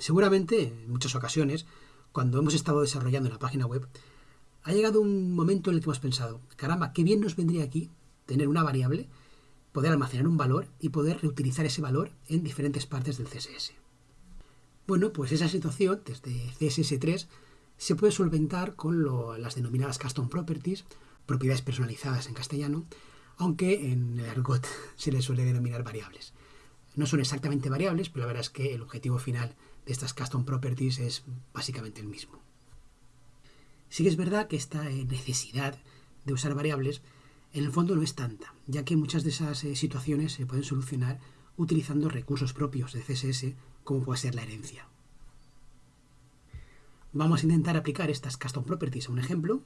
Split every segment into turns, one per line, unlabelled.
Seguramente, en muchas ocasiones, cuando hemos estado desarrollando la página web, ha llegado un momento en el que hemos pensado, caramba, qué bien nos vendría aquí tener una variable, poder almacenar un valor y poder reutilizar ese valor en diferentes partes del CSS. Bueno, pues esa situación desde CSS3 se puede solventar con las denominadas custom properties, propiedades personalizadas en castellano, aunque en el argot se les suele denominar variables. No son exactamente variables, pero la verdad es que el objetivo final estas custom properties es básicamente el mismo. Sí que es verdad que esta eh, necesidad de usar variables en el fondo no es tanta, ya que muchas de esas eh, situaciones se pueden solucionar utilizando recursos propios de CSS, como puede ser la herencia. Vamos a intentar aplicar estas custom properties a un ejemplo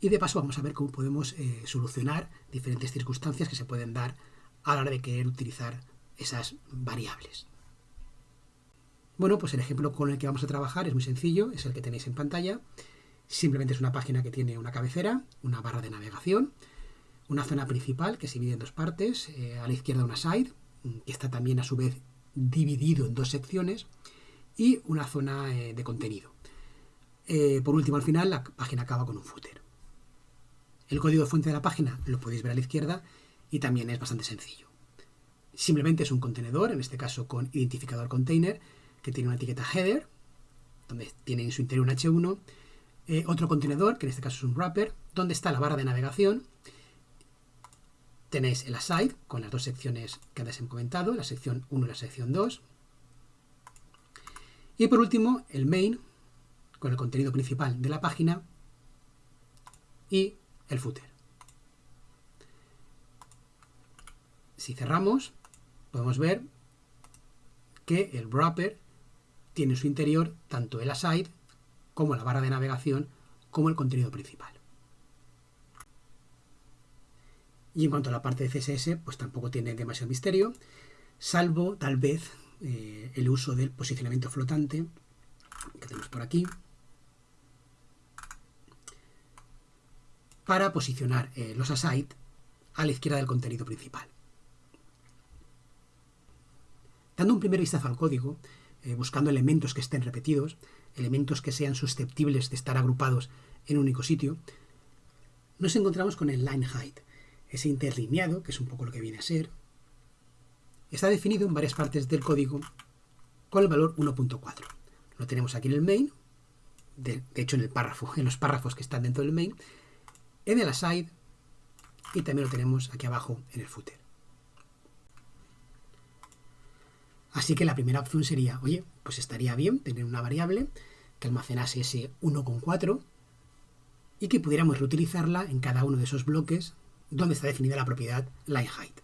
y de paso vamos a ver cómo podemos eh, solucionar diferentes circunstancias que se pueden dar a la hora de querer utilizar esas variables. Bueno, pues el ejemplo con el que vamos a trabajar es muy sencillo, es el que tenéis en pantalla. Simplemente es una página que tiene una cabecera, una barra de navegación, una zona principal que se divide en dos partes, eh, a la izquierda una side, que está también a su vez dividido en dos secciones, y una zona eh, de contenido. Eh, por último, al final, la página acaba con un footer. El código de fuente de la página lo podéis ver a la izquierda y también es bastante sencillo. Simplemente es un contenedor, en este caso con identificador container, que tiene una etiqueta header, donde tiene en su interior un H1, eh, otro contenedor, que en este caso es un wrapper, donde está la barra de navegación, tenéis el aside, con las dos secciones que antes he comentado, la sección 1 y la sección 2, y por último el main, con el contenido principal de la página, y el footer. Si cerramos, podemos ver que el wrapper tiene en su interior tanto el aside como la barra de navegación como el contenido principal. Y en cuanto a la parte de CSS, pues tampoco tiene demasiado misterio, salvo tal vez eh, el uso del posicionamiento flotante que tenemos por aquí para posicionar eh, los aside a la izquierda del contenido principal. Dando un primer vistazo al código, eh, buscando elementos que estén repetidos, elementos que sean susceptibles de estar agrupados en un único sitio, nos encontramos con el line height, ese interlineado, que es un poco lo que viene a ser, está definido en varias partes del código con el valor 1.4. Lo tenemos aquí en el main, de, hecho en el párrafo, en los párrafos que están dentro del main, en el aside y también lo tenemos aquí abajo en el footer. Así que la primera opción sería, oye, pues estaría bien tener una variable que almacenase ese 1,4 y que pudiéramos reutilizarla en cada uno de esos bloques donde está definida la propiedad height.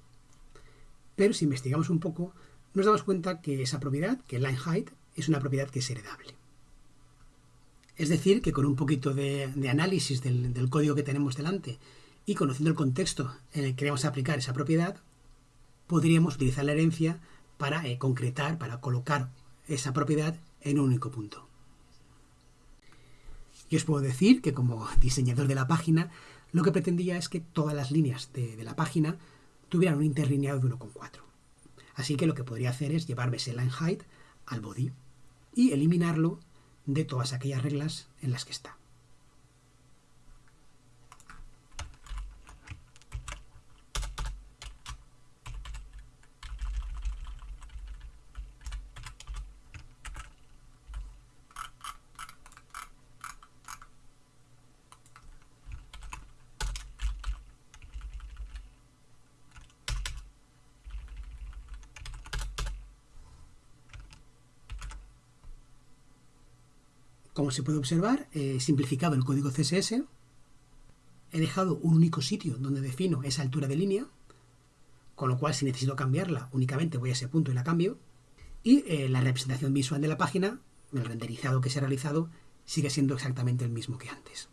Pero si investigamos un poco, nos damos cuenta que esa propiedad, que height, es una propiedad que es heredable. Es decir, que con un poquito de, análisis del, del, código que tenemos delante y conociendo el contexto en el que queremos aplicar esa propiedad, podríamos utilizar la herencia para eh, concretar, para colocar esa propiedad en un único punto. Y os puedo decir que como diseñador de la página, lo que pretendía es que todas las líneas de, la página tuvieran un interlineado de 1,4. Así que lo que podría hacer es llevarme ese line height al body y eliminarlo de todas aquellas reglas en las que está. Como se puede observar, he simplificado el código CSS, he dejado un único sitio donde defino esa altura de línea, con lo cual si necesito cambiarla únicamente voy a ese punto y la cambio, y eh, la representación visual de la página, el renderizado que se ha realizado, sigue siendo exactamente el mismo que antes.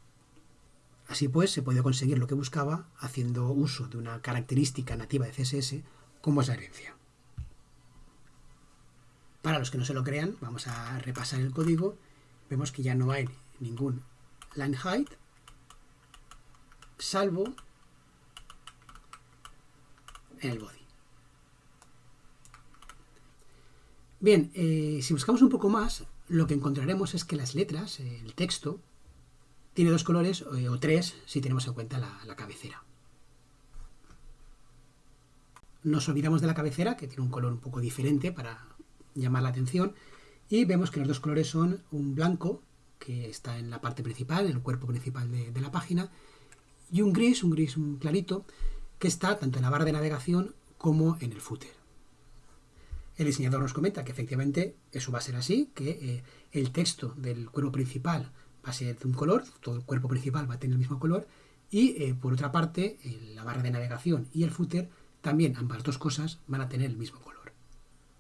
Así pues, se puede conseguir lo que buscaba haciendo uso de una característica nativa de CSS como es la herencia. Para los que no se lo crean, vamos a repasar el código vemos que ya no hay ningún line height, salvo en el body. Bien, eh, si buscamos un poco más, lo que encontraremos es que las letras, el texto, tiene dos colores eh, o tres si tenemos en cuenta la, cabecera. Nos olvidamos de la cabecera, que tiene un color un poco diferente para llamar la atención, y vemos que los dos colores son un blanco, que está en la parte principal, en el cuerpo principal de, la página, y un gris, un gris clarito, que está tanto en la barra de navegación como en el footer. El diseñador nos comenta que efectivamente eso va a ser así, que eh, el texto del cuerpo principal va a ser de un color, todo el cuerpo principal va a tener el mismo color, y eh, por otra parte, la barra de navegación y el footer, también ambas dos cosas van a tener el mismo color.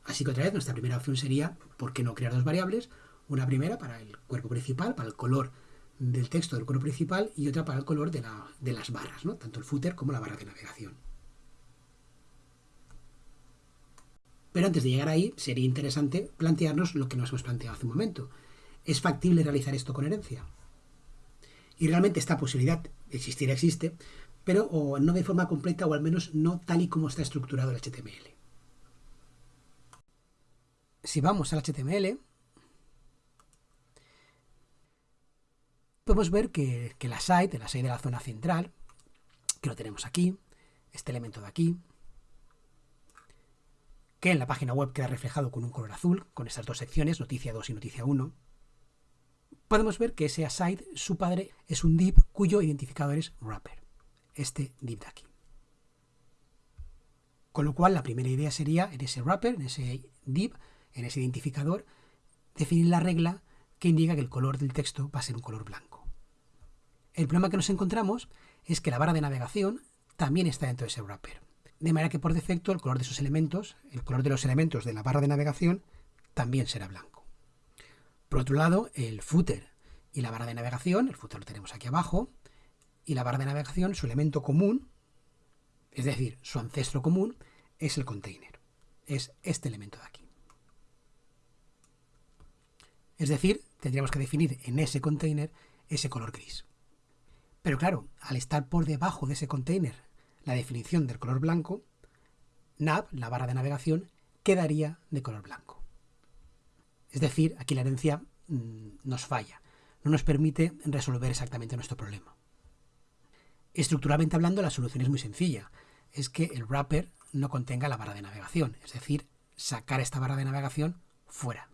Así que otra vez nuestra primera opción sería, ¿por qué no crear dos variables? Una primera para el cuerpo principal, para el color del texto del cuerpo principal, y otra para el color de, las barras, ¿no? tanto el footer como la barra de navegación. Pero antes de llegar ahí, sería interesante plantearnos lo que nos hemos planteado hace un momento. ¿Es factible realizar esto con herencia? Y realmente esta posibilidad existir existe, pero no de forma completa o al menos no tal y como está estructurado el HTML. Si vamos al HTML, podemos ver que, que la site, la site de la zona central, que lo tenemos aquí, este elemento de aquí, que en la página web queda reflejado con un color azul, con estas dos secciones, noticia 2 y noticia 1, podemos ver que ese aside, su padre, es un div cuyo identificador es wrapper, este div de aquí. Con lo cual, la primera idea sería, en ese wrapper, en ese div, en ese identificador, definir la regla que indica que el color del texto va a ser un color blanco. El problema que nos encontramos es que la barra de navegación también está dentro de ese wrapper de manera que por defecto el color de esos elementos, el color de los elementos de la barra de navegación, también será blanco. Por otro lado, el footer y la barra de navegación, el footer lo tenemos aquí abajo, y la barra de navegación, su elemento común, es decir, su ancestro común, es el container. Es este elemento de aquí. Es decir, tendríamos que definir en ese container ese color gris. Pero claro, al estar por debajo de ese container la definición del color blanco, nav, la barra de navegación, quedaría de color blanco. Es decir, aquí la herencia mm, nos falla, no nos permite resolver exactamente nuestro problema. Estructuralmente hablando, la solución es muy sencilla, es que el wrapper no contenga la barra de navegación, es decir, sacar esta barra de navegación fuera.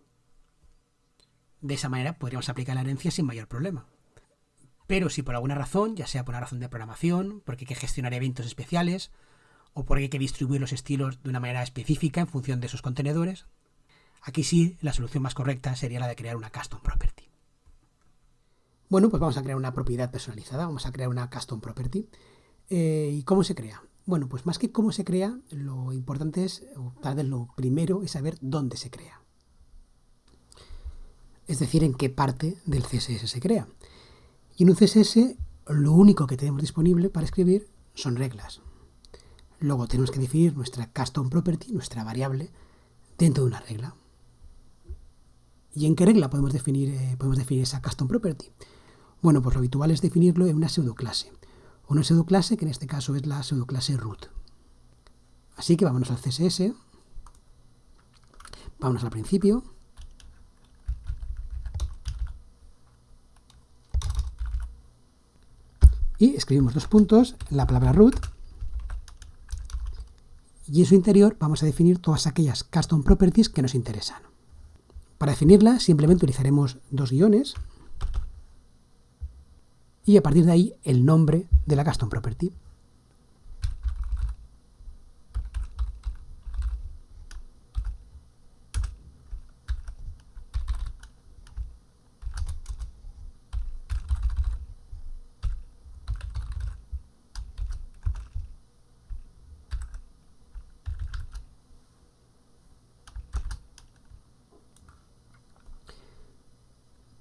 De esa manera podríamos aplicar la herencia sin mayor problema. Pero si por alguna razón, ya sea por una razón de programación, porque hay que gestionar eventos especiales, o porque hay que distribuir los estilos de una manera específica en función de esos contenedores, aquí sí la solución más correcta sería la de crear una custom property. Bueno, pues vamos a crear una propiedad personalizada, vamos a crear una custom property. Eh, ¿Y cómo se crea? Bueno, pues más que cómo se crea, lo importante es, o tal vez lo primero, es saber dónde se crea. Es decir, en qué parte del CSS se crea. Y en un CSS lo único que tenemos disponible para escribir son reglas. Luego tenemos que definir nuestra custom property, nuestra variable, dentro de una regla. ¿Y en qué regla podemos definir, eh, podemos definir esa custom property? Bueno, pues lo habitual es definirlo en una pseudoclase. Una pseudoclase que en este caso es la pseudoclase root. Así que vámonos al CSS, vámonos al principio, y escribimos dos puntos, la palabra root, y en su interior vamos a definir todas aquellas custom properties que nos interesan. Para definirla simplemente utilizaremos dos guiones y a partir de ahí el nombre de la custom property.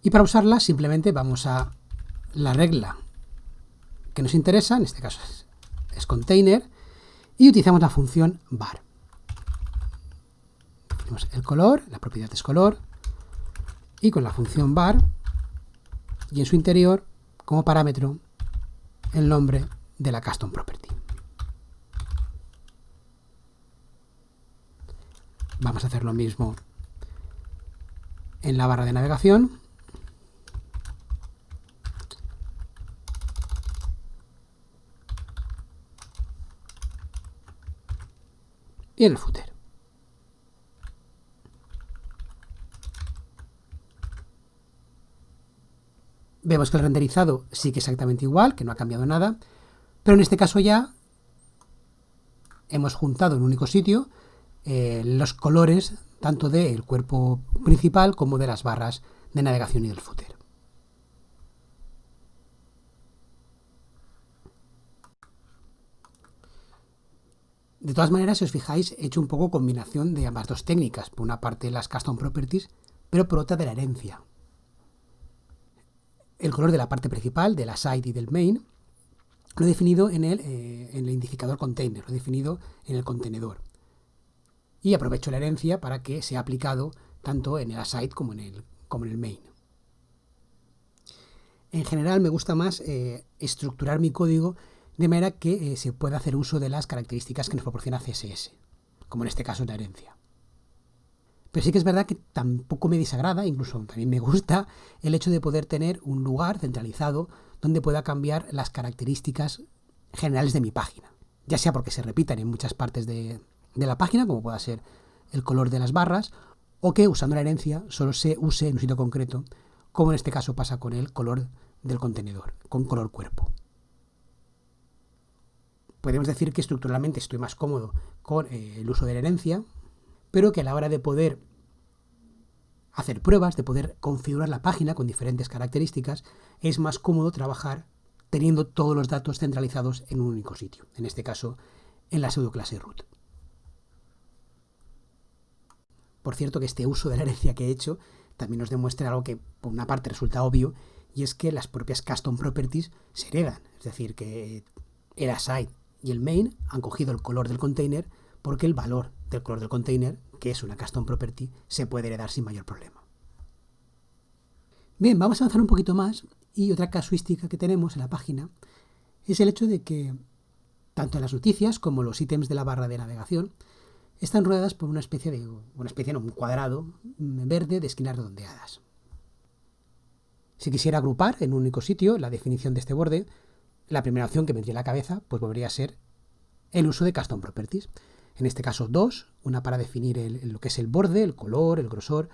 Y para usarla simplemente vamos a la regla que nos interesa, en este caso es, container, y utilizamos la función var. Tenemos el color, la propiedad es color, y con la función var, y en su interior, como parámetro, el nombre de la custom property. Vamos a hacer lo mismo en la barra de navegación. Y en el footer. Vemos que el renderizado sigue exactamente igual, que no ha cambiado nada, pero en este caso ya hemos juntado en un único sitio eh, los colores tanto del cuerpo principal como de las barras de navegación y del footer. De todas maneras, si os fijáis, he hecho un poco combinación de ambas dos técnicas. Por una parte las custom properties, pero por otra de la herencia el color de la parte principal, de la side y del main, lo he definido en el, eh, en el identificador container, lo he definido en el contenedor. Y aprovecho la herencia para que sea aplicado tanto en el aside como en el, como en el main. En general me gusta más eh, estructurar mi código de manera que eh, se pueda hacer uso de las características que nos proporciona CSS, como en este caso la herencia. Pero sí que es verdad que tampoco me desagrada, incluso también me gusta, el hecho de poder tener un lugar centralizado donde pueda cambiar las características generales de mi página. Ya sea porque se repitan en muchas partes de, la página, como pueda ser el color de las barras, o que usando la herencia solo se use en un sitio concreto, como en este caso pasa con el color del contenedor, con color cuerpo. Podemos decir que estructuralmente estoy más cómodo con eh, el uso de la herencia, pero que a la hora de poder hacer pruebas, de poder configurar la página con diferentes características, es más cómodo trabajar teniendo todos los datos centralizados en un único sitio, en este caso en la pseudoclase root. Por cierto que este uso de la herencia que he hecho también nos demuestra algo que por una parte resulta obvio, y es que las propias custom properties se heredan, es decir, que el aside y el main han cogido el color del container porque el valor del color del container que es una custom property, se puede heredar sin mayor problema. Bien, vamos a avanzar un poquito más y otra casuística que tenemos en la página es el hecho de que tanto las noticias como los ítems de la barra de navegación están rodeadas por una especie de una especie no, un cuadrado verde de esquinas redondeadas. Si quisiera agrupar en un único sitio la definición de este borde, la primera opción que me vendría a la cabeza pues volvería a ser el uso de custom properties en este caso dos, una para definir lo que es el borde, el color, el grosor,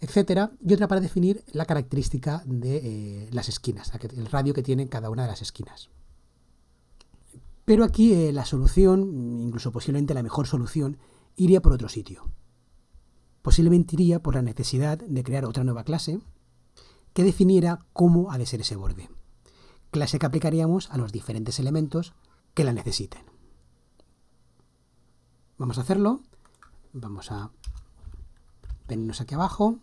etcétera, y otra para definir la característica de eh, las esquinas, el radio que tiene cada una de las esquinas. Pero aquí eh, la solución, incluso posiblemente la mejor solución, iría por otro sitio. Posiblemente iría por la necesidad de crear otra nueva clase que definiera cómo ha de ser ese borde. Clase que aplicaríamos a los diferentes elementos que la necesiten. Vamos a hacerlo. Vamos a venirnos aquí abajo.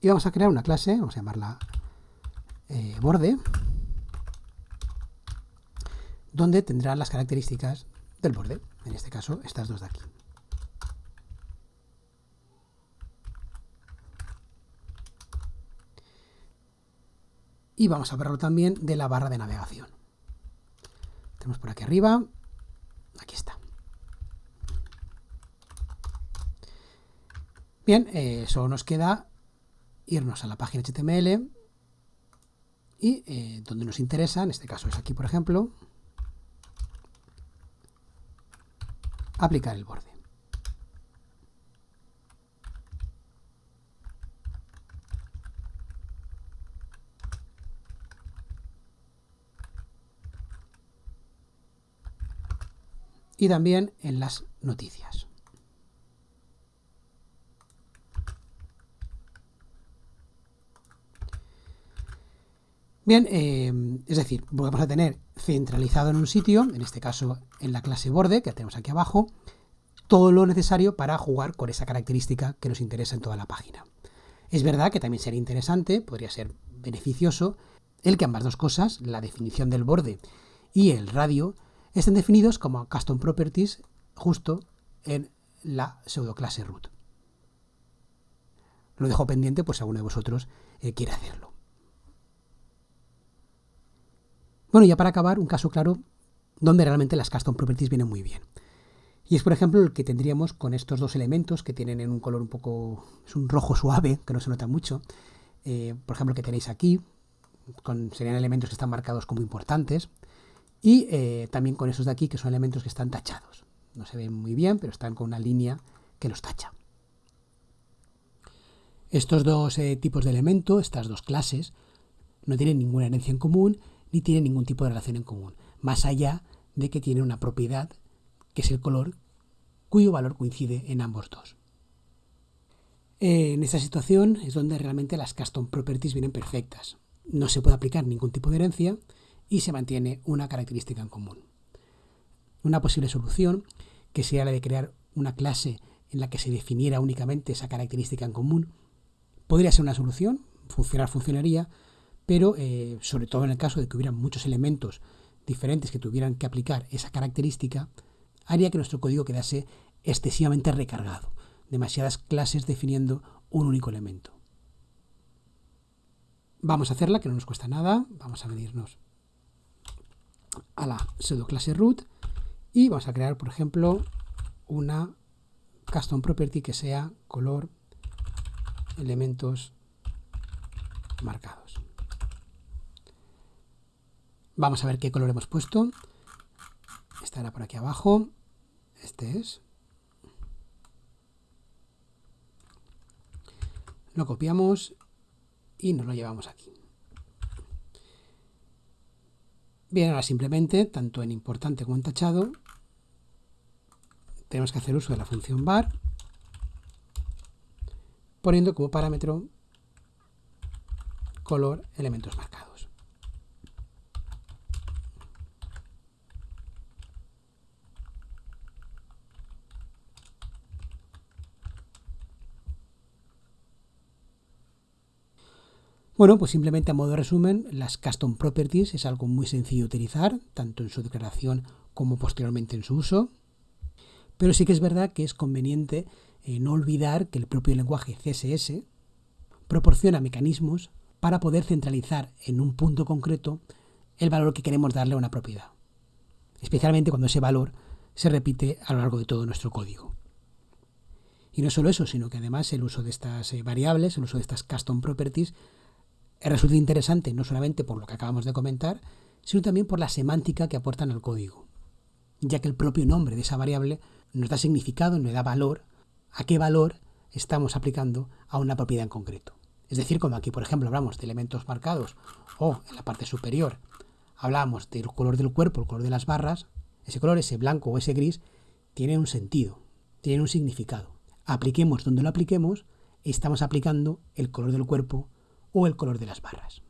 Y vamos a crear una clase, vamos a llamarla eh, borde, donde tendrá las características del borde, en este caso estas dos de aquí. Y vamos a verlo también de la barra de navegación. Tenemos por aquí arriba. Aquí está. Bien, eh, solo nos queda irnos a la página HTML y eh, donde nos interesa, en este caso es aquí por ejemplo, aplicar el borde. Y también en las noticias. Bien, eh, es decir, vamos a tener centralizado en un sitio, en este caso en la clase borde, que tenemos aquí abajo, todo lo necesario para jugar con esa característica que nos interesa en toda la página. Es verdad que también sería interesante, podría ser beneficioso, el que ambas dos cosas, la definición del borde y el radio, estén definidos como custom properties justo en la pseudoclase root. Lo dejo pendiente pues si alguno de vosotros eh, quiere hacerlo. Bueno, ya para acabar, un caso claro donde realmente las custom properties vienen muy bien. Y es, por ejemplo, el que tendríamos con estos dos elementos que tienen en un color un poco, es un rojo suave, que no se nota mucho. Eh, por ejemplo, que tenéis aquí, con, serían elementos que están marcados como importantes. Y eh, también con esos de aquí, que son elementos que están tachados. No se ven muy bien, pero están con una línea que los tacha. Estos dos eh, tipos de elemento, estas dos clases, no tienen ninguna herencia en común ni tienen ningún tipo de relación en común, más allá de que tienen una propiedad que es el color, cuyo valor coincide en ambos dos. En esta situación es donde realmente las custom properties vienen perfectas. No se puede aplicar ningún tipo de herencia y se mantiene una característica en común. Una posible solución, que sea la de crear una clase en la que se definiera únicamente esa característica en común, podría ser una solución, funcionar funcionaría, pero eh, sobre todo en el caso de que hubiera muchos elementos diferentes que tuvieran que aplicar esa característica, haría que nuestro código quedase excesivamente recargado, demasiadas clases definiendo un único elemento. Vamos a hacerla, que no nos cuesta nada. Vamos a venirnos a la pseudo clase root y vamos a crear, por ejemplo, una custom property que sea color elementos marcados. Vamos a ver qué color hemos puesto. Estará por aquí abajo. Este es. Lo copiamos y nos lo llevamos aquí. Bien, ahora simplemente, tanto en importante como en tachado, tenemos que hacer uso de la función var, poniendo como parámetro color elementos marcados. Bueno, pues simplemente a modo de resumen, las custom properties es algo muy sencillo de utilizar, tanto en su declaración como posteriormente en su uso. Pero sí que es verdad que es conveniente eh, no olvidar que el propio lenguaje CSS proporciona mecanismos para poder centralizar en un punto concreto el valor que queremos darle a una propiedad, especialmente cuando ese valor se repite a lo largo de todo nuestro código. Y no solo eso, sino que además el uso de estas eh, variables, el uso de estas custom properties, resulta interesante no solamente por lo que acabamos de comentar, sino también por la semántica que aportan al código, ya que el propio nombre de esa variable nos da significado, nos da valor a qué valor estamos aplicando a una propiedad en concreto. Es decir, como aquí, por ejemplo, hablamos de elementos marcados o en la parte superior hablamos del color del cuerpo, el color de las barras, ese color, ese blanco o ese gris, tiene un sentido, tiene un significado. Apliquemos donde lo apliquemos, estamos aplicando el color del cuerpo o el color de las barras.